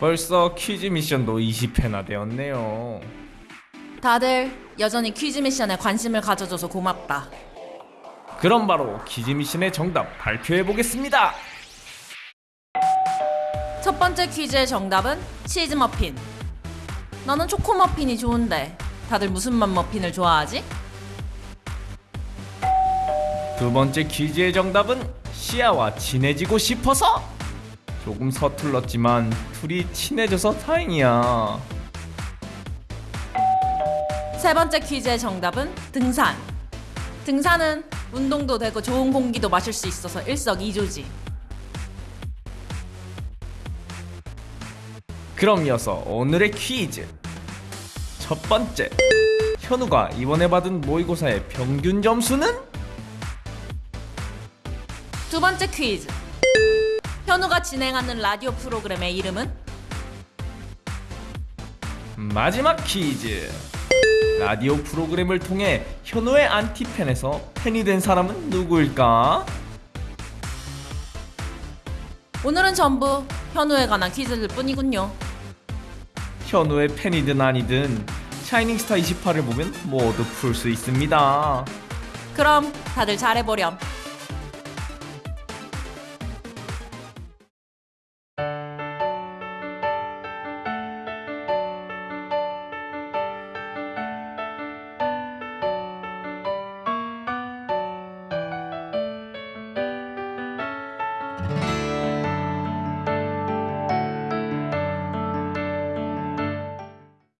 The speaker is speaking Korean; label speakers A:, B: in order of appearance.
A: 벌써 퀴즈 미션도 20회나 되었네요.
B: 다들 여전히 퀴즈 미션에 관심을 가져줘서 고맙다.
A: 그럼 바로 퀴즈 미션의 정답 발표해 보겠습니다.
B: 첫 번째 퀴즈의 정답은 치즈 머핀. 나는 초코 머핀이 좋은데 다들 무슨 맛 머핀을 좋아하지?
A: 두 번째 퀴즈의 정답은 시아와 친해지고 싶어서. 조금 서툴렀지만 둘이 친해져서 다행이야.
B: 세 번째 퀴즈의 정답은 등산. 등산은 운동도 되고 좋은 공기도 마실 수 있어서 일석이조지.
A: 그럼 이어서 오늘의 퀴즈. 첫 번째. 현우가 이번에 받은 모의고사의 평균 점수는?
B: 두 번째 퀴즈. 현우가 진행하는 라디오 프로그램의 이름은?
A: 마지막 퀴즈. 라디오 프로그램을 통해 현우의 안티팬에서 팬이 된 사람은 누구일까?
B: 오늘은 전부 현우에 관한 퀴즈일 뿐이군요.
A: 현우의 팬이든 아니든 샤이닝스타 28을 보면 모두 풀 수 있습니다.
B: 그럼 다들 잘해보렴.